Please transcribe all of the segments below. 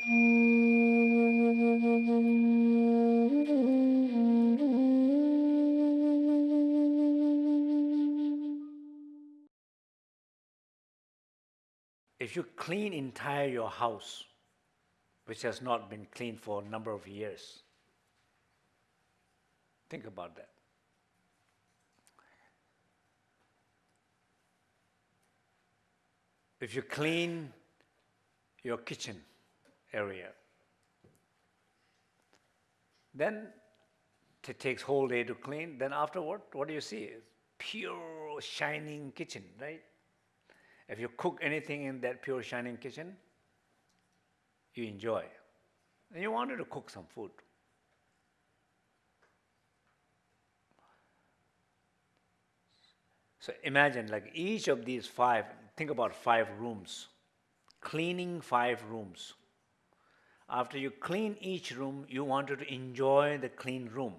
If you clean entire your house, which has not been cleaned for a number of years, think about that. If you clean your kitchen area, then it takes whole day to clean. Then afterward, what do you see? Pure shining kitchen, right? If you cook anything in that pure shining kitchen, you enjoy. And you wanted to cook some food. So imagine like each of these five, think about five rooms, cleaning five rooms. After you clean each room, you wanted to enjoy the clean room.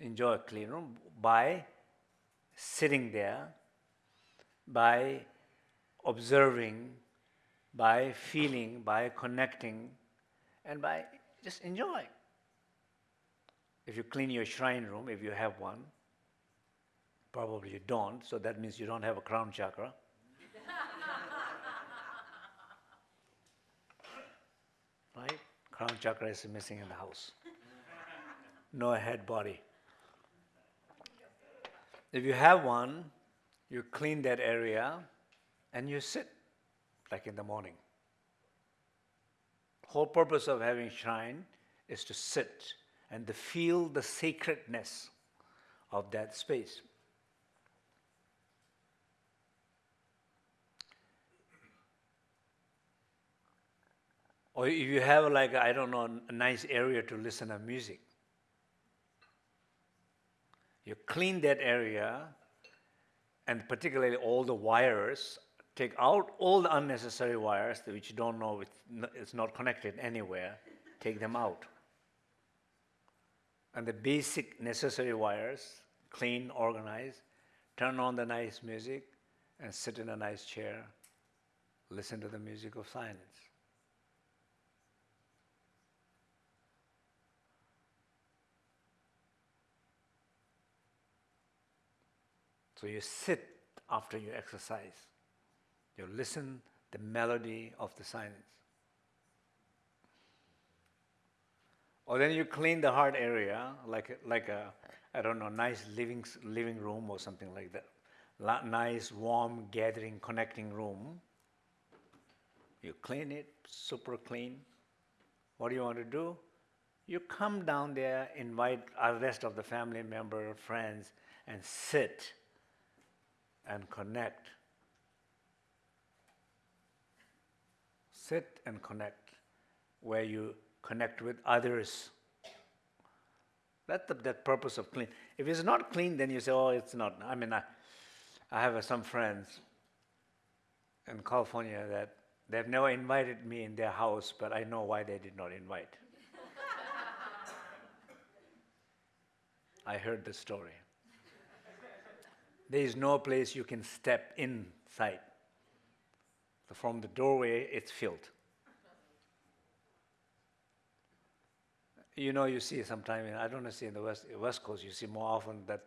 Enjoy a clean room by sitting there, by observing, by feeling, by connecting, and by just enjoying. If you clean your shrine room, if you have one, Probably you don't, so that means you don't have a crown chakra. right? Crown chakra is missing in the house. No head body. If you have one, you clean that area and you sit like in the morning. Whole purpose of having shrine is to sit and to feel the sacredness of that space. Or if you have like, I don't know, a nice area to listen to music, you clean that area and particularly all the wires, take out all the unnecessary wires which you don't know it's not connected anywhere, take them out. And the basic necessary wires, clean, organize, turn on the nice music and sit in a nice chair, listen to the music of silence. So you sit after you exercise. You listen the melody of the silence. Or then you clean the heart area like like a I don't know nice living living room or something like that. La nice warm gathering connecting room. You clean it super clean. What do you want to do? You come down there, invite the rest of the family member, friends, and sit and connect. Sit and connect, where you connect with others. That's the that purpose of clean. If it's not clean, then you say, oh, it's not. I mean, I, I have uh, some friends in California that they've never invited me in their house, but I know why they did not invite. I heard the story. There is no place you can step inside. So from the doorway, it's filled. You know, you see sometimes, I don't know, see in the West, West Coast, you see more often that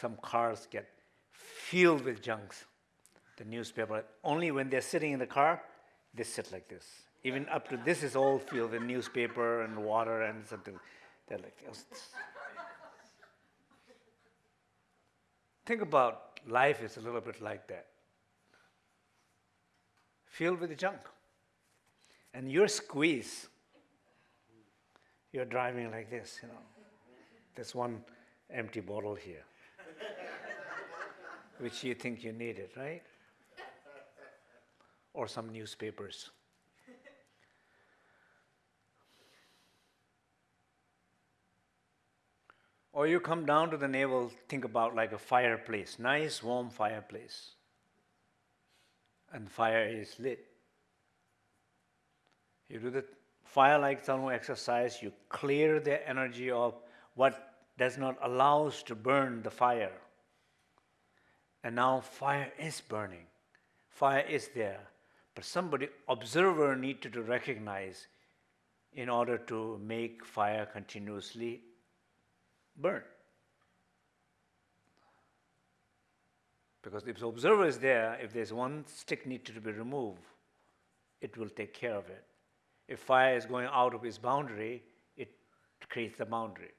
some cars get filled with junks. The newspaper, only when they're sitting in the car, they sit like this. Even up to this is all filled with newspaper and water and something. They're like, oh, Think about life is a little bit like that. Filled with junk. And you're squeezed. You're driving like this, you know. There's one empty bottle here, which you think you needed, right? Or some newspapers. Or you come down to the navel, think about like a fireplace, nice warm fireplace. And fire is lit. You do the fire-like thermal exercise, you clear the energy of what does not allow us to burn the fire. And now fire is burning. Fire is there. But somebody, observer, needed to recognize in order to make fire continuously burn. Because if the observer is there, if there's one stick needed to be removed, it will take care of it. If fire is going out of its boundary, it creates the boundary.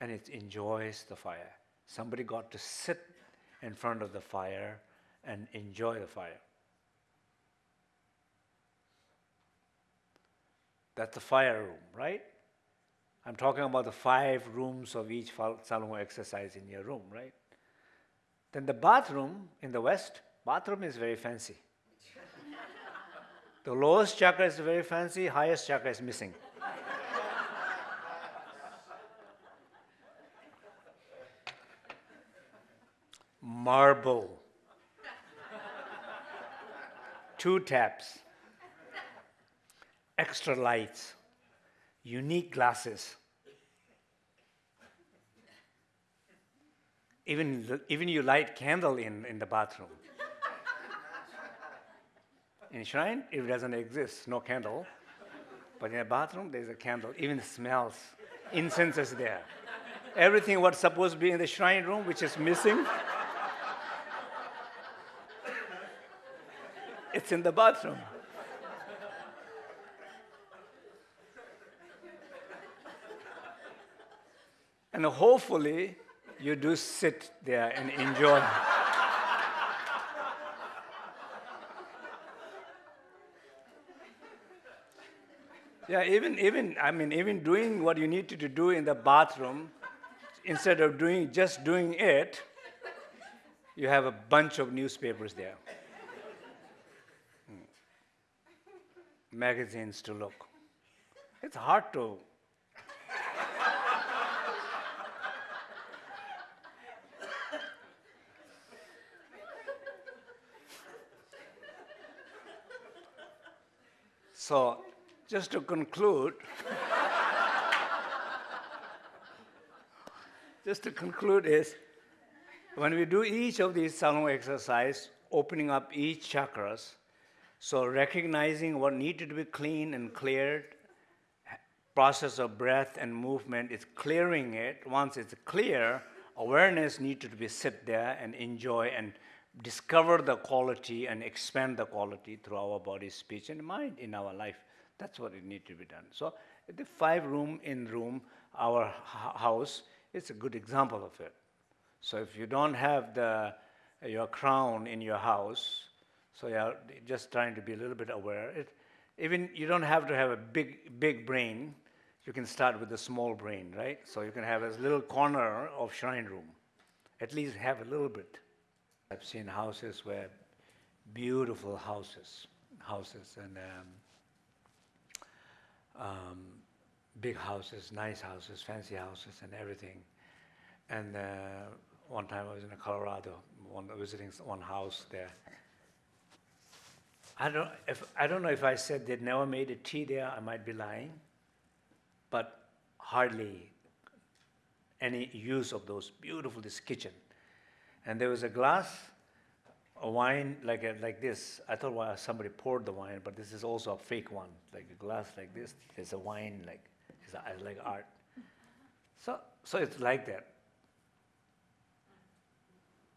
And it enjoys the fire. Somebody got to sit in front of the fire and enjoy the fire. That's the fire room, right? I'm talking about the five rooms of each tsa lung exercise in your room, right? Then the bathroom in the West, bathroom is very fancy. the lowest chakra is very fancy, highest chakra is missing. Marble. Two taps extra lights, unique glasses. Even, even you light candle in, in the bathroom. in shrine, it doesn't exist, no candle. But in a bathroom, there's a candle. Even smells. Incense is there. Everything what's supposed to be in the shrine room, which is missing, it's in the bathroom. And hopefully, you do sit there and enjoy. yeah, even, even, I mean, even doing what you need to do in the bathroom, instead of doing, just doing it, you have a bunch of newspapers there. Hmm. Magazines to look. It's hard to So, just to conclude, just to conclude is when we do each of these tsa lung exercise, opening up each chakras, so recognizing what needed to be clean and cleared, process of breath and movement is clearing it. Once it's clear, awareness needed to be sit there and enjoy and discover the quality and expand the quality through our body, speech, and mind in our life. That's what it needs to be done. So the five room in room, our house, it's a good example of it. So if you don't have the, your crown in your house, so you're just trying to be a little bit aware. It, even you don't have to have a big, big brain. You can start with a small brain, right? So you can have a little corner of shrine room. At least have a little bit. I've seen houses where beautiful houses, houses and um, um, big houses, nice houses, fancy houses, and everything. And uh, one time I was in Colorado, one, visiting one house there. I don't, if, I don't know if I said they'd never made a tea there, I might be lying, but hardly any use of those beautiful, this kitchen. And there was a glass, a wine like, a, like this. I thought well, somebody poured the wine, but this is also a fake one, like a glass like this. There's a wine like, it's a, like art. So, so it's like that.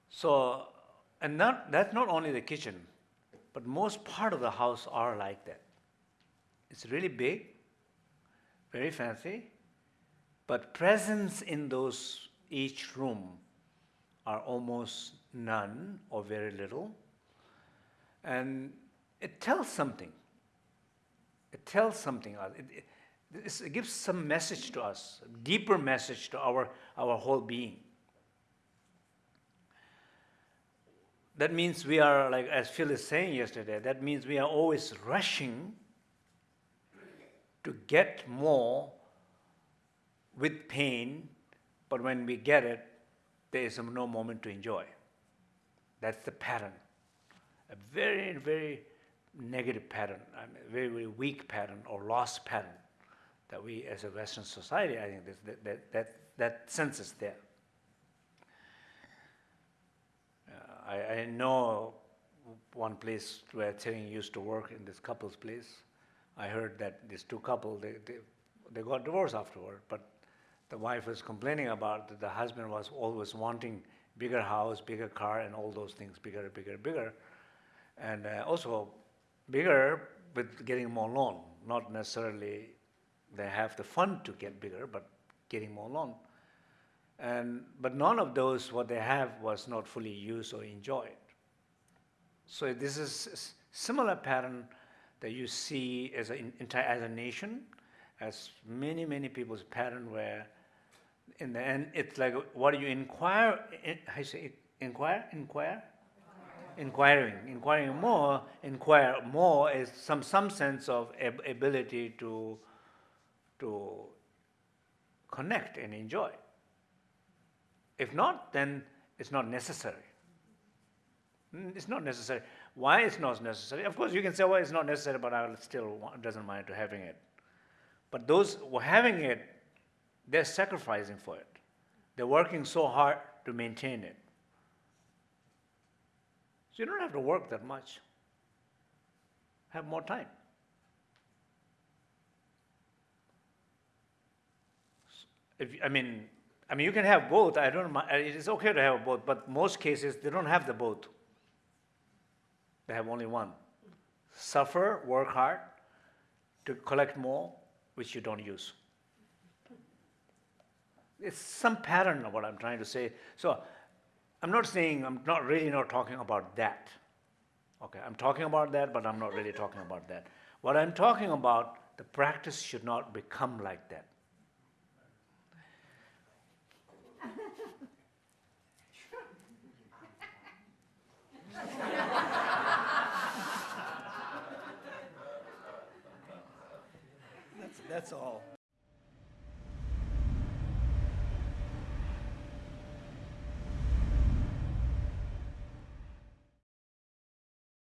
So, and not, that's not only the kitchen, but most part of the house are like that. It's really big, very fancy, but presence in those each room are almost none or very little. And it tells something. It tells something. Uh, it, it, it gives some message to us, deeper message to our, our whole being. That means we are, like as Phil is saying yesterday, that means we are always rushing to get more with pain, but when we get it, there is no moment to enjoy. That's the pattern. A very, very negative pattern, I mean, very, very weak pattern or lost pattern that we as a Western society, I think that, that, that, that sense is there. Uh, I, I know one place where Tsering used to work in this couple's place. I heard that these two couple, they, they, they got divorced afterward, but the wife was complaining about that the husband was always wanting bigger house, bigger car, and all those things, bigger, bigger, bigger. And uh, also bigger with getting more loan, not necessarily they have the fund to get bigger, but getting more loan. And, but none of those, what they have was not fully used or enjoyed. So this is s- similar pattern that you see as a, entire, as a nation, as many, many people's pattern where in the end, it's like, what do you inquire, you say, inquire, inquire? Inquiring, inquiring more, inquire more is some, some sense of ab- ability to, to connect and enjoy. If not, then it's not necessary. Mm, It's not necessary. Why it's not necessary? Of course, you can say, well, it's not necessary, but I still want, doesn't mind to having it. But those who having it, they're sacrificing for it. They're working so hard to maintain it. So you don't have to work that much. Have more time. If, I mean, I mean, you can have both. I don't mind. It's okay to have both, but most cases they don't have the both. They have only one. Suffer, work hard to collect more, which you don't use. It's some pattern of what I'm trying to say. So I'm not saying, I'm not really not talking about that. Okay, I'm talking about that, but I'm not really talking about that. What I'm talking about, the practice should not become like that. That's, all.